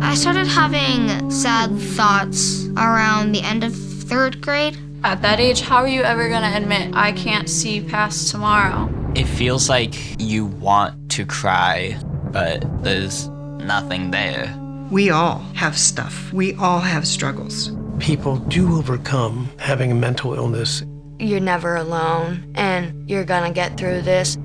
I started having sad thoughts around the end of third grade. At that age, how are you ever gonna admit, I can't see past tomorrow? It feels like you want to cry, but there's nothing there. We all have stuff. We all have struggles. People do overcome having a mental illness. You're never alone, and you're gonna get through this.